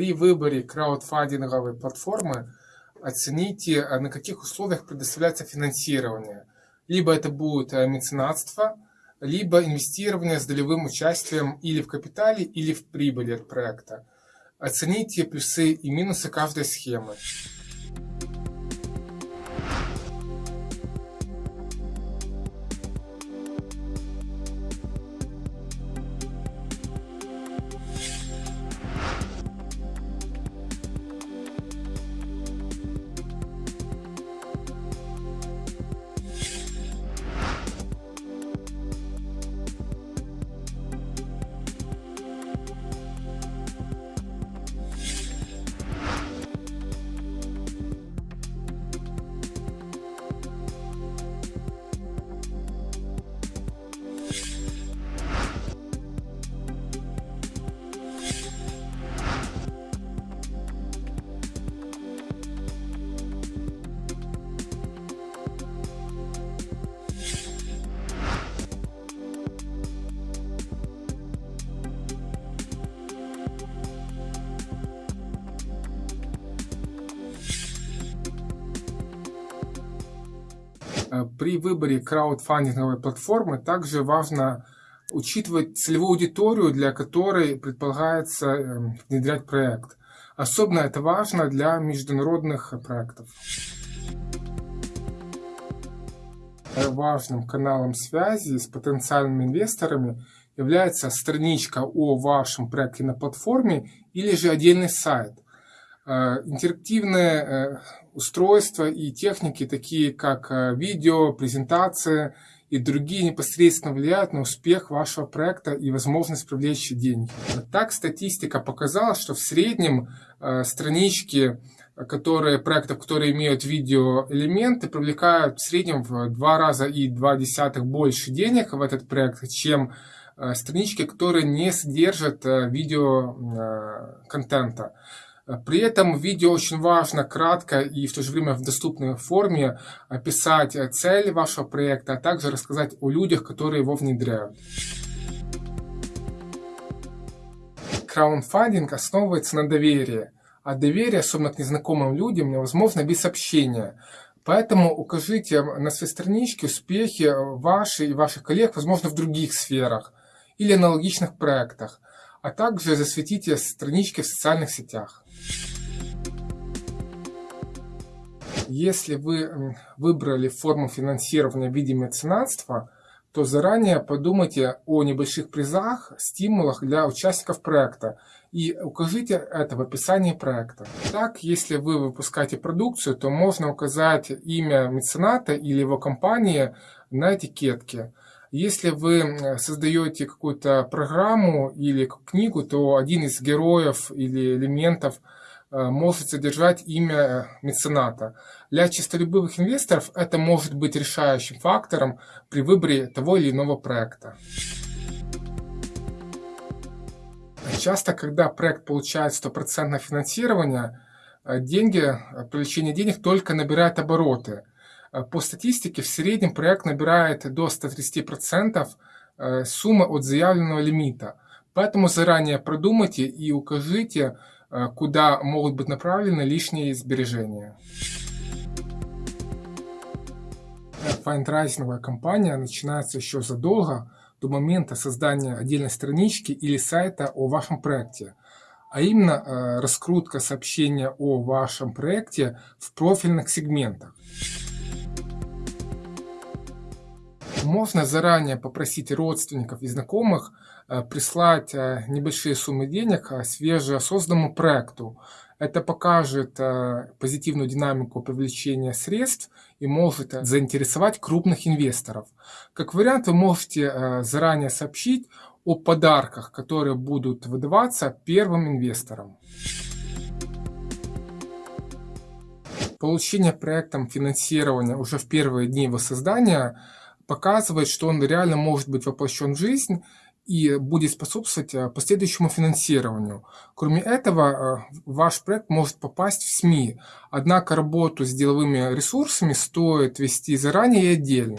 При выборе краудфандинговой платформы оцените, а, на каких условиях предоставляется финансирование. Либо это будет а, меценатство, либо инвестирование с долевым участием или в капитале, или в прибыли от проекта. Оцените плюсы и минусы каждой схемы. При выборе краудфандинговой платформы также важно учитывать целевую аудиторию, для которой предполагается эм, внедрять проект. Особенно это важно для международных проектов. Важным каналом связи с потенциальными инвесторами является страничка о вашем проекте на платформе или же отдельный сайт – Э, интерактивные э, устройства и техники, такие как э, видео, презентация и другие непосредственно влияют на успех вашего проекта и возможность привлечь деньги. Так статистика показала, что в среднем странички которые, проектов, которые имеют видеоэлементы, привлекают в среднем в два раза и два десятых больше денег в этот проект, чем странички, которые не содержат видеоконтента. При этом в видео очень важно кратко и в то же время в доступной форме описать цель вашего проекта, а также рассказать о людях, которые его внедряют. Краундфандинг основывается на доверии, а доверие, особенно к незнакомым людям, невозможно без общения. Поэтому укажите на своей страничке успехи ваши и ваших коллег, возможно, в других сферах или аналогичных проектах, а также засветите странички в социальных сетях. Если вы выбрали форму финансирования в виде меценатства, то заранее подумайте о небольших призах, стимулах для участников проекта и укажите это в описании проекта. Так, если вы выпускаете продукцию, то можно указать имя мецената или его компании на этикетке. Если вы создаете какую-то программу или книгу, то один из героев или элементов – Э, может содержать имя э, мецената. Для чистолюбивых инвесторов это может быть решающим фактором при выборе того или иного проекта. Часто, когда проект получает стопроцентное финансирование, э, деньги, привлечение денег только набирает обороты. По статистике, в среднем проект набирает до 130% суммы от заявленного лимита. Поэтому заранее продумайте и укажите, Э, куда могут быть направлены лишние сбережения. Фандрайзинговая кампания начинается еще задолго до момента создания отдельной странички или сайта о вашем проекте, а именно э, раскрутка сообщения о вашем проекте в профильных сегментах. Можно заранее попросить родственников и знакомых э, прислать э, небольшие суммы денег э, свежесозданному проекту. Это покажет позитивную динамику привлечения средств и может заинтересовать крупных инвесторов. Как вариант, вы можете заранее сообщить о подарках, которые будут выдаваться первым инвесторам. Получение проектом финансирования уже в первые дни его создания – показывает, что он реально может быть воплощен в жизнь и будет способствовать э, последующему финансированию. Кроме этого, э, ваш проект может попасть в СМИ, однако работу с деловыми ресурсами стоит вести заранее и отдельно.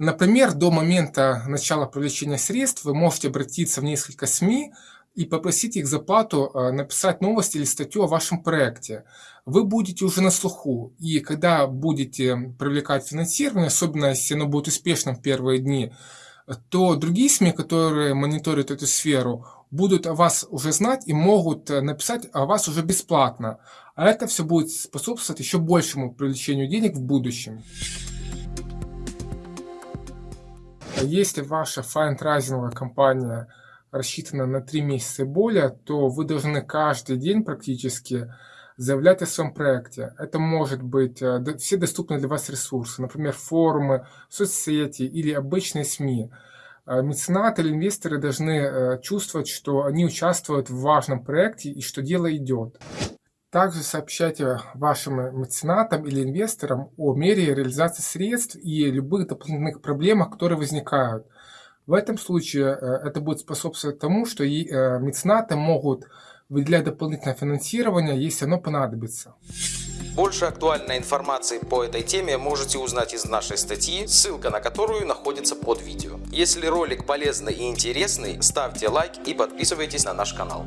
Например, до момента начала привлечения средств вы можете обратиться в несколько СМИ, и попросить их за плату э, написать новость или статью о вашем проекте. Вы будете уже на слуху, и когда будете привлекать финансирование, особенно если оно будет успешным в первые дни, то другие СМИ, которые мониторят эту сферу, будут о вас уже знать и могут э, написать о вас уже бесплатно. А это все будет способствовать еще большему привлечению денег в будущем. Если ваша файндрайзинговая компания рассчитана на 3 месяца и более, то вы должны каждый день практически заявлять о своем проекте. Это может быть э, все доступные для вас ресурсы, например, форумы, соцсети или обычные СМИ. Э, меценаты или инвесторы должны э, чувствовать, что они участвуют в важном проекте и что дело идет. Также сообщайте вашим меценатам или инвесторам о мере реализации средств и любых дополнительных проблемах, которые возникают. В этом случае э, это будет способствовать тому, что и э, меценаты могут выделять дополнительное финансирование, если оно понадобится. Больше актуальной информации по этой теме можете узнать из нашей статьи, ссылка на которую находится под видео. Если ролик полезный и интересный, ставьте лайк и подписывайтесь на наш канал.